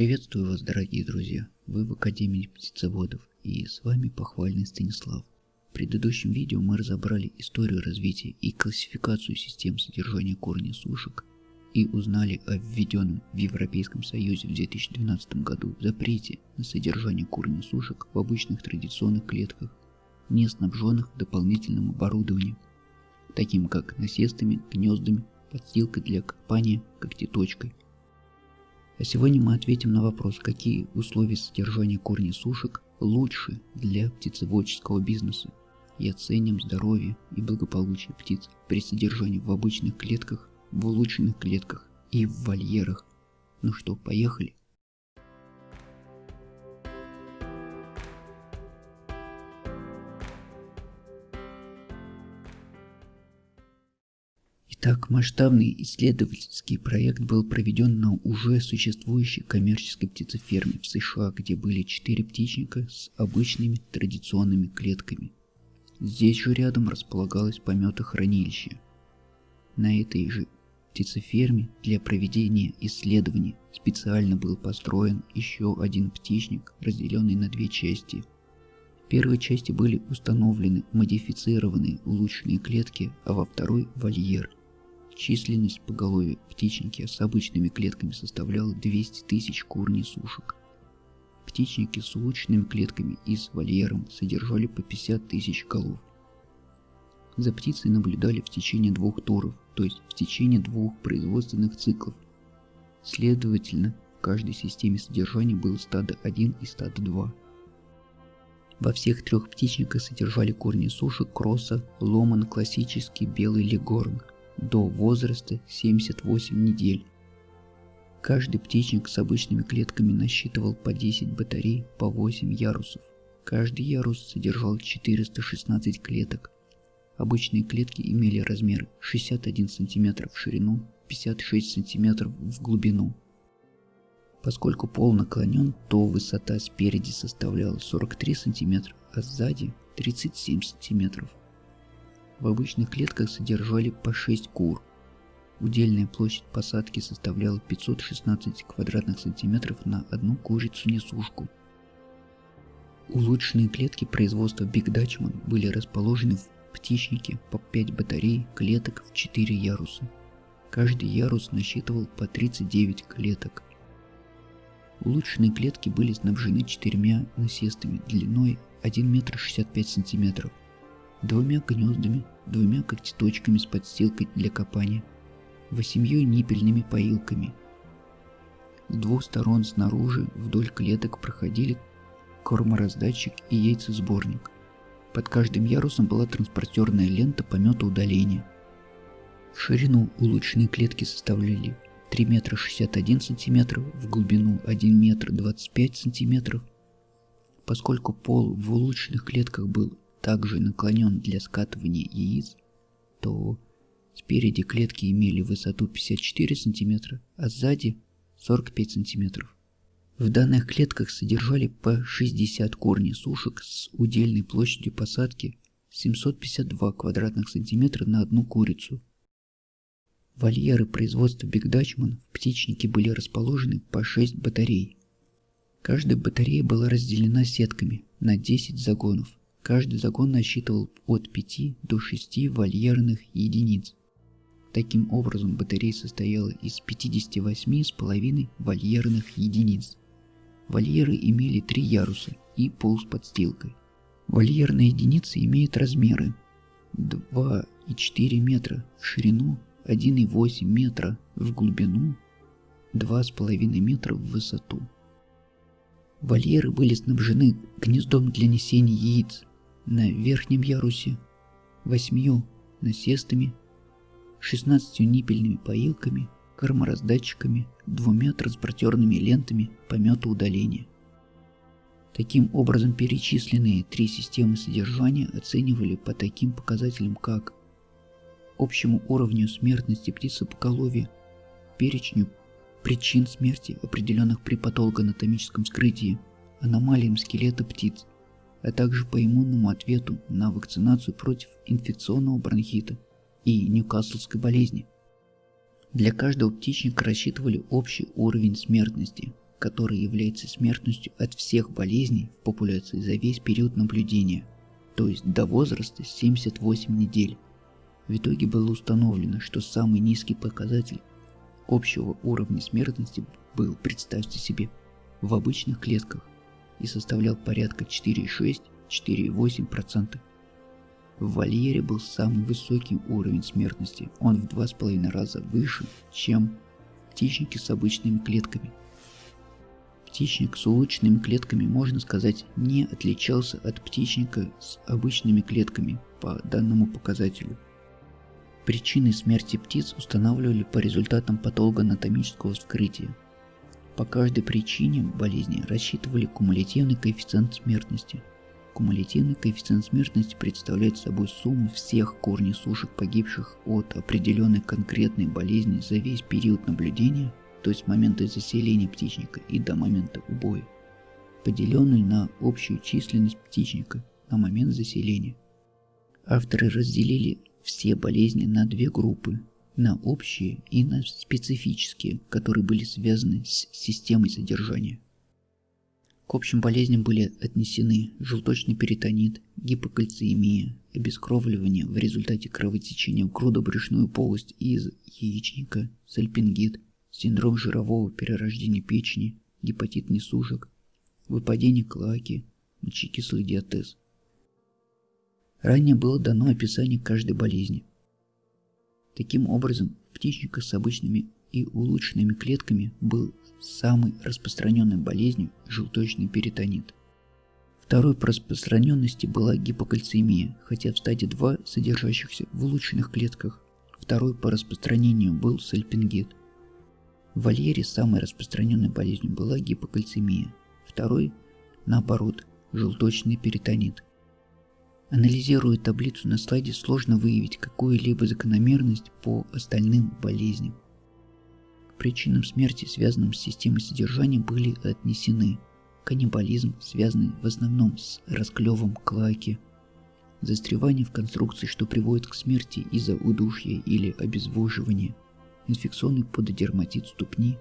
Приветствую вас, дорогие друзья! Вы в Академии птицеводов и с вами похвальный Станислав. В предыдущем видео мы разобрали историю развития и классификацию систем содержания корня сушек и узнали о введенном в Европейском Союзе в 2012 году запрете на содержание корня сушек в обычных традиционных клетках, не снабженных дополнительным оборудованием, таким как насестами, гнездами, подстилкой для копания, когтеточкой. А сегодня мы ответим на вопрос, какие условия содержания корней сушек лучше для птицеводческого бизнеса и оценим здоровье и благополучие птиц при содержании в обычных клетках, в улучшенных клетках и в вольерах. Ну что, поехали? Итак, масштабный исследовательский проект был проведен на уже существующей коммерческой птицеферме в США, где были четыре птичника с обычными традиционными клетками. Здесь же рядом располагалось пометохранилище. На этой же птицеферме для проведения исследований специально был построен еще один птичник, разделенный на две части. В первой части были установлены модифицированные улучшенные клетки, а во второй – вольер – Численность поголовья птичники с обычными клетками составляла 200 тысяч кур несушек. Птичники с улучшенными клетками и с вольером содержали по 50 тысяч голов. За птицей наблюдали в течение двух туров, то есть в течение двух производственных циклов. Следовательно, в каждой системе содержания было стадо 1 и стадо 2. Во всех трех птичниках содержали корни сушек, кросса, ломан, классический белый легорн – до возраста 78 недель. Каждый птичник с обычными клетками насчитывал по 10 батарей по 8 ярусов. Каждый ярус содержал 416 клеток. Обычные клетки имели размеры 61 см в ширину, 56 см в глубину. Поскольку пол наклонен, то высота спереди составляла 43 см, а сзади 37 см. В обычных клетках содержали по 6 кур. Удельная площадь посадки составляла 516 квадратных сантиметров на одну курицу-несушку. Улучшенные клетки производства Big Dutchman были расположены в птичнике по 5 батарей клеток в 4 яруса. Каждый ярус насчитывал по 39 клеток. Улучшенные клетки были снабжены четырьмя насестами длиной 1 метр 65 сантиметров двумя гнездами, двумя когтеточками с подстилкой для копания, восемью ниппельными поилками. С двух сторон снаружи вдоль клеток проходили кормораздатчик и яйцесборник. Под каждым ярусом была транспортерная лента помета удаления. Ширину улучшенные клетки составляли 3 метра 61 сантиметров, в глубину 1 метр 25 сантиметров. Поскольку пол в улучшенных клетках был также наклонен для скатывания яиц, то спереди клетки имели высоту 54 см, а сзади 45 см. В данных клетках содержали по 60 корней сушек с удельной площадью посадки 752 квадратных сантиметра на одну курицу. Вольеры производства Биг Дачман в птичнике были расположены по 6 батарей. Каждая батарея была разделена сетками на 10 загонов. Каждый загон насчитывал от 5 до 6 вольерных единиц. Таким образом, батарея состояла из 58,5 вольерных единиц. Вольеры имели три яруса и пол с подстилкой. Вольерные единицы имеют размеры 2,4 метра в ширину, 1,8 метра в глубину, 2,5 метра в высоту. Вольеры были снабжены гнездом для несения яиц, на верхнем ярусе, восьмью насестами, шестнадцатью ниппельными поилками, кормораздатчиками, двумя транспортерными лентами помета удаления. Таким образом, перечисленные три системы содержания оценивали по таким показателям, как общему уровню смертности птицепоголовья, перечню причин смерти, определенных при патологоанатомическом вскрытии, аномалиям скелета птиц, а также по иммунному ответу на вакцинацию против инфекционного бронхита и ньюкаслской болезни. Для каждого птичника рассчитывали общий уровень смертности, который является смертностью от всех болезней в популяции за весь период наблюдения, то есть до возраста 78 недель. В итоге было установлено, что самый низкий показатель общего уровня смертности был, представьте себе, в обычных клетках и составлял порядка 4,6-4,8%. В вольере был самый высокий уровень смертности, он в 2,5 раза выше, чем птичники с обычными клетками. Птичник с улучшенными клетками, можно сказать, не отличался от птичника с обычными клетками по данному показателю. Причины смерти птиц устанавливали по результатам патологоанатомического вскрытия. По каждой причине болезни рассчитывали кумулятивный коэффициент смертности. Кумулятивный коэффициент смертности представляет собой сумму всех корнесушек погибших от определенной конкретной болезни за весь период наблюдения, то есть с момента заселения птичника и до момента убоя, поделенную на общую численность птичника на момент заселения. Авторы разделили все болезни на две группы на общие и на специфические, которые были связаны с системой содержания. К общим болезням были отнесены желточный перитонит, гипокальциемия, обескровливание в результате кровотечения в грудобрюшную полость из яичника, сальпингит, синдром жирового перерождения печени, гепатит несушек, выпадение клаки, мочекислый диатез. Ранее было дано описание каждой болезни. Таким образом, птичника с обычными и улучшенными клетками был самой распространенной болезнью желточный перитонит. Второй по распространенности была гипокальцемия, хотя в стадии 2 содержащихся в улучшенных клетках. Второй по распространению был сальпингит. В вольере самой распространенной болезнью была гипокальцемия. Второй, наоборот, желточный перитонит – Анализируя таблицу на слайде, сложно выявить какую-либо закономерность по остальным болезням. К причинам смерти, связанным с системой содержания, были отнесены каннибализм, связанный в основном с расклевом клаки, застревание в конструкции, что приводит к смерти из-за удушья или обезвоживания, инфекционный пододерматит ступни,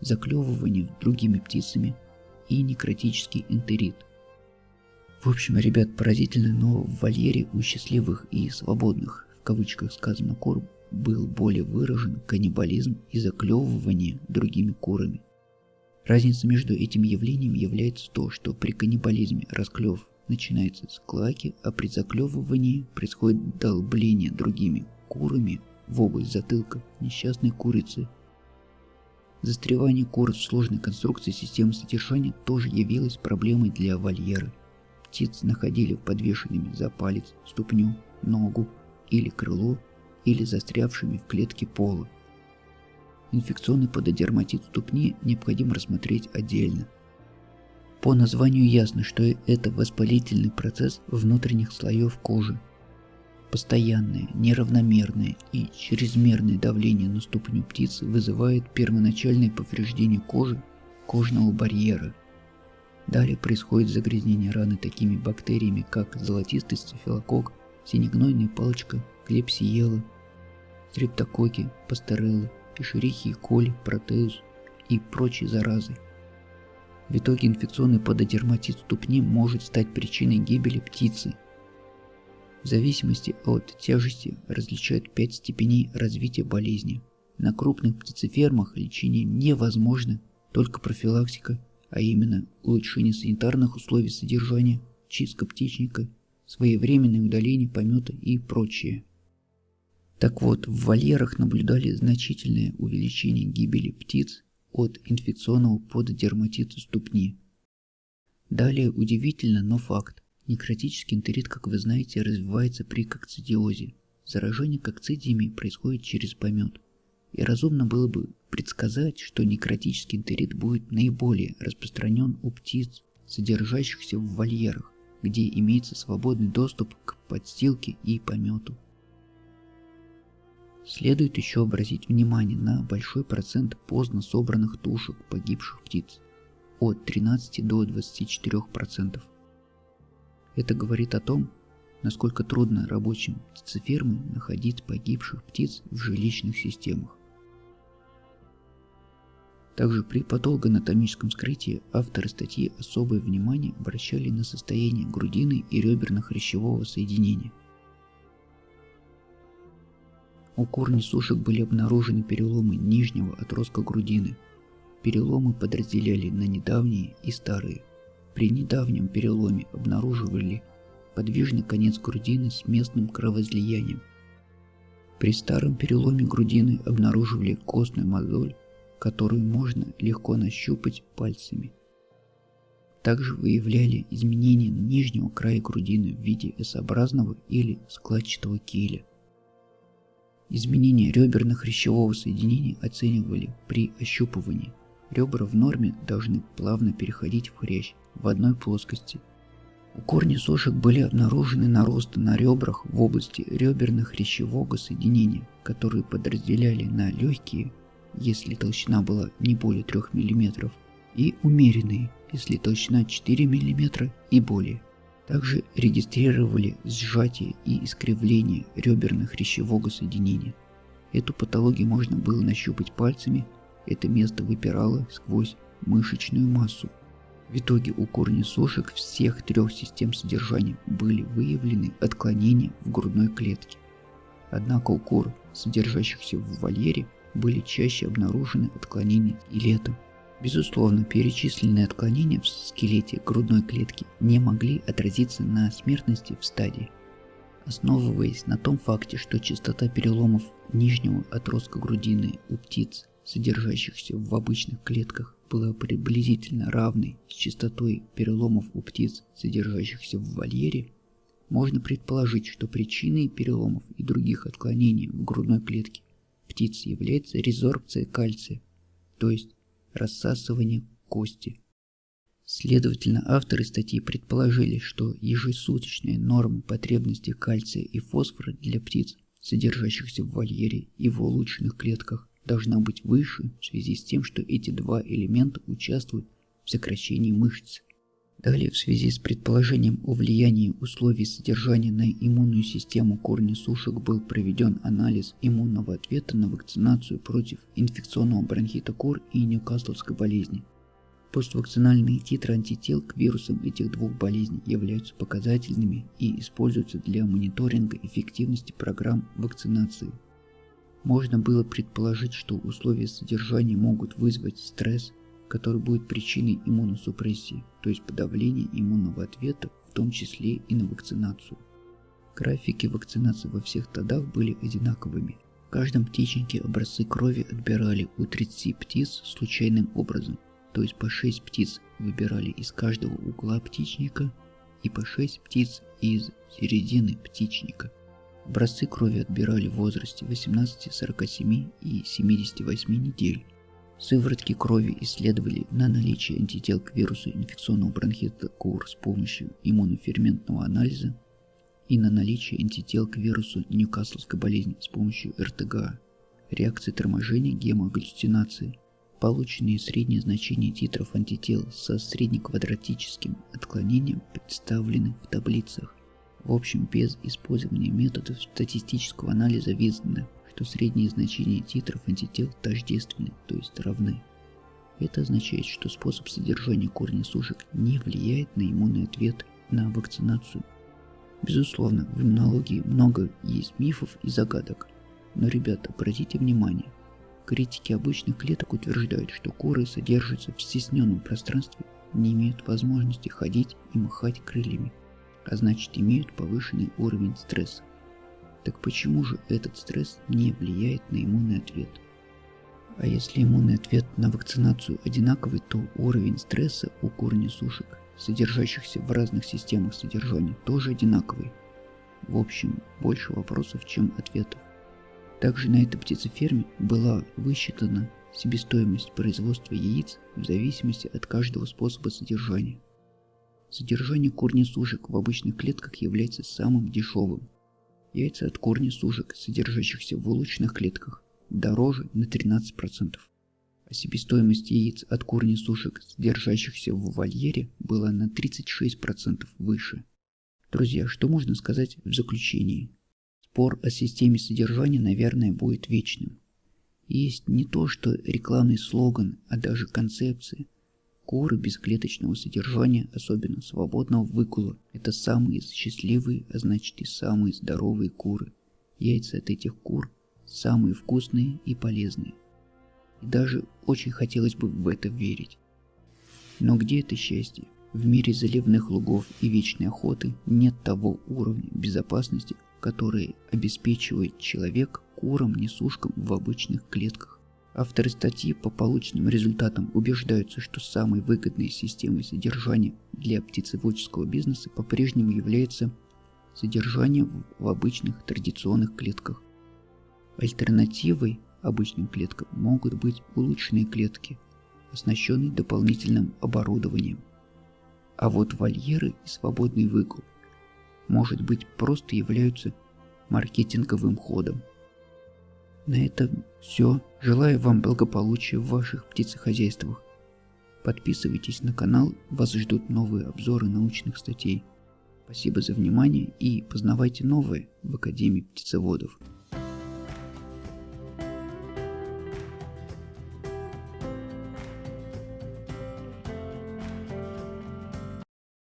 заклевывание другими птицами и некротический энтерит – в общем, ребят, поразительно, но в вольере у счастливых и свободных, в кавычках сказано кур, был более выражен каннибализм и заклевывание другими курами. Разница между этими явлениями является то, что при каннибализме расклев начинается с клаки, а при заклевывании происходит долбление другими курами в область затылка несчастной курицы. Застревание кур в сложной конструкции системы содержания тоже явилось проблемой для вольера – птиц находили подвешенными за палец, ступню, ногу или крыло, или застрявшими в клетке пола. Инфекционный пододерматит ступни необходимо рассмотреть отдельно. По названию ясно, что это воспалительный процесс внутренних слоев кожи. Постоянное, неравномерное и чрезмерное давление на ступню птицы вызывает первоначальное повреждение кожи кожного барьера – Далее происходит загрязнение раны такими бактериями, как золотистый стафилококк, синегнойная палочка, клепсиела, стрептококи, пастереллы, эшерихи, коли, протеус и прочие заразы. В итоге инфекционный пододерматит ступни может стать причиной гибели птицы. В зависимости от тяжести различают 5 степеней развития болезни. На крупных птицефермах лечение невозможно, только профилактика – а именно улучшение санитарных условий содержания, чистка птичника, своевременное удаление помета и прочее. Так вот, в вольерах наблюдали значительное увеличение гибели птиц от инфекционного поддерматита ступни. Далее удивительно, но факт. Некротический энтерит, как вы знаете, развивается при кокцидиозе. Заражение кокцидиями происходит через помет – и разумно было бы предсказать, что некротический энтерит будет наиболее распространен у птиц, содержащихся в вольерах, где имеется свободный доступ к подстилке и помету. Следует еще обратить внимание на большой процент поздно собранных тушек погибших птиц, от 13 до 24%. Это говорит о том, насколько трудно рабочим птицефермы находить погибших птиц в жилищных системах. Также при патологоанатомическом скрытии авторы статьи особое внимание обращали на состояние грудины и реберно-хрящевого соединения. У корней сушек были обнаружены переломы нижнего отростка грудины. Переломы подразделяли на недавние и старые. При недавнем переломе обнаруживали подвижный конец грудины с местным кровоизлиянием. При старом переломе грудины обнаруживали костную мозоль, которую можно легко нащупать пальцами. Также выявляли изменения нижнего края грудины в виде S-образного или складчатого киля. Изменения реберно-хрящевого соединения оценивали при ощупывании. Ребра в норме должны плавно переходить в хрящ в одной плоскости. У корней сошек были обнаружены наросты на ребрах в области реберно-хрящевого соединения, которые подразделяли на легкие, если толщина была не более 3 мм, и умеренные, если толщина 4 мм и более. Также регистрировали сжатие и искривление реберно-хрящевого соединения. Эту патологию можно было нащупать пальцами, это место выпирало сквозь мышечную массу. В итоге у корнесушек всех трех систем содержания были выявлены отклонения в грудной клетке. Однако у кур, содержащихся в вольере, были чаще обнаружены отклонения и летом. Безусловно, перечисленные отклонения в скелете грудной клетки не могли отразиться на смертности в стадии. Основываясь на том факте, что частота переломов нижнего отростка грудины у птиц, содержащихся в обычных клетках, была приблизительно равной с частотой переломов у птиц, содержащихся в вольере, можно предположить, что причиной переломов и других отклонений в грудной клетке птиц является резорбция кальция, то есть рассасывание кости. Следовательно, авторы статьи предположили, что ежесуточная норма потребности кальция и фосфора для птиц, содержащихся в вольере и в улучшенных клетках, должна быть выше в связи с тем, что эти два элемента участвуют в сокращении мышц. Далее, в связи с предположением о влиянии условий содержания на иммунную систему корня сушек был проведен анализ иммунного ответа на вакцинацию против инфекционного бронхита кур и ньюкасловской болезни. Поствакцинальные титры антител к вирусам этих двух болезней являются показательными и используются для мониторинга эффективности программ вакцинации. Можно было предположить, что условия содержания могут вызвать стресс, который будет причиной иммуносупрессии, то есть подавления иммунного ответа, в том числе и на вакцинацию. Графики вакцинации во всех стадах были одинаковыми. В каждом птичнике образцы крови отбирали у 30 птиц случайным образом, то есть по 6 птиц выбирали из каждого угла птичника и по 6 птиц из середины птичника. Образцы крови отбирали в возрасте 18, 47 и 78 недель. Сыворотки крови исследовали на наличие антител к вирусу инфекционного бронхита КУР с помощью иммуноферментного анализа и на наличие антител к вирусу Ньюкасловской болезни с помощью РТГА, реакции торможения гемоглюцинации, полученные средние значения титров антител со среднеквадратическим отклонением представлены в таблицах. В общем, без использования методов статистического анализа видно, что средние значения титров антител тождественны, то есть равны. Это означает, что способ содержания корня сушек не влияет на иммунный ответ на вакцинацию. Безусловно, в иммунологии много есть мифов и загадок. Но, ребята, обратите внимание, критики обычных клеток утверждают, что куры содержатся в стесненном пространстве, не имеют возможности ходить и махать крыльями, а значит имеют повышенный уровень стресса. Так почему же этот стресс не влияет на иммунный ответ? А если иммунный ответ на вакцинацию одинаковый, то уровень стресса у корнесушек, содержащихся в разных системах содержания, тоже одинаковый. В общем, больше вопросов, чем ответов. Также на этой птицеферме была высчитана себестоимость производства яиц в зависимости от каждого способа содержания. Содержание корнесушек в обычных клетках является самым дешевым, Яйца от корня сужек, содержащихся в улучшенных клетках, дороже на 13%. А себестоимость яиц от корня сушек, содержащихся в вольере, была на 36% выше. Друзья, что можно сказать в заключении? Спор о системе содержания, наверное, будет вечным. Есть не то что рекламный слоган, а даже концепция. Куры без клеточного содержания, особенно свободного выгула, это самые счастливые, а значит и самые здоровые куры. Яйца от этих кур самые вкусные и полезные. И даже очень хотелось бы в это верить. Но где это счастье? В мире заливных лугов и вечной охоты нет того уровня безопасности, который обеспечивает человек курам-несушкам в обычных клетках. Авторы статьи по полученным результатам убеждаются, что самой выгодной системой содержания для птицеводческого бизнеса по-прежнему является содержание в обычных традиционных клетках. Альтернативой обычным клеткам могут быть улучшенные клетки, оснащенные дополнительным оборудованием. А вот вольеры и свободный выгул, может быть, просто являются маркетинговым ходом. На этом все. Желаю вам благополучия в ваших птицехозяйствах. Подписывайтесь на канал, вас ждут новые обзоры научных статей. Спасибо за внимание и познавайте новое в Академии птицеводов.